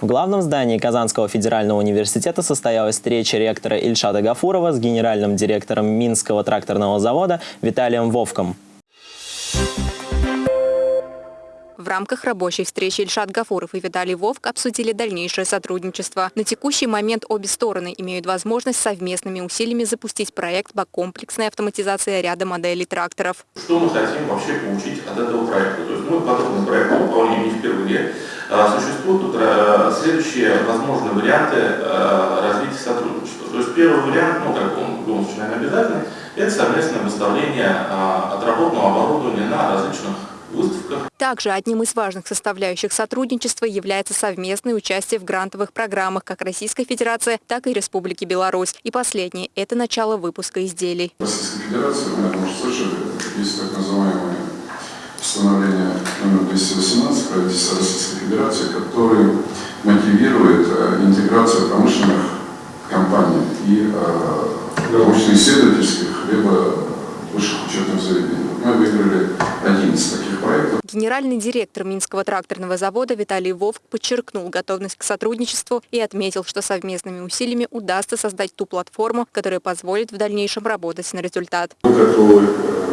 В главном здании Казанского федерального университета состоялась встреча ректора Ильшата Гафурова с генеральным директором Минского тракторного завода Виталием Вовком. В рамках рабочей встречи Ильшат Гафуров и Виталий Вовк обсудили дальнейшее сотрудничество. На текущий момент обе стороны имеют возможность совместными усилиями запустить проект по комплексной автоматизации ряда моделей тракторов. Что мы хотим вообще получить от этого проекта? То есть мы подобный проект выполняем не впервые. А, Существуют тут а, следующие возможные варианты а, развития сотрудничества. То есть первый вариант, ну как он в любом случае, наверное, обязательный, это совместное выставление отработанного оборудования на различных выставках. Также одним из важных составляющих сотрудничества является совместное участие в грантовых программах как Российской Федерации, так и Республики Беларусь. И последнее – это начало выпуска изделий. Российской Федерации, вы, наверное, слышали, есть так называемое постановление номер 218 правительства Российской Федерации, который мотивирует э, интеграцию промышленных компаний и э, научно-исследовательских, либо высших учетных заведений. Мы выиграли один из таких проектов. Генеральный директор Минского тракторного завода Виталий Вовк подчеркнул готовность к сотрудничеству и отметил, что совместными усилиями удастся создать ту платформу, которая позволит в дальнейшем работать на результат. Мы готовы э,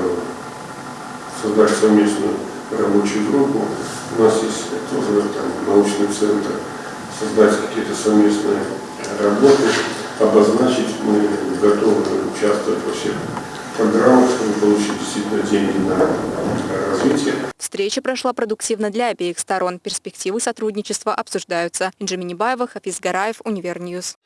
создать совместную рабочую группу. У нас есть тоже там, научный центр, создать какие-то совместные работы, обозначить. Мы готовы участвовать во всех программах, чтобы получить действительно деньги на развитие. Встреча прошла продуктивно для обеих сторон. Перспективы сотрудничества обсуждаются. Инжи Минибаева, Хафиз Гараев, Univer News.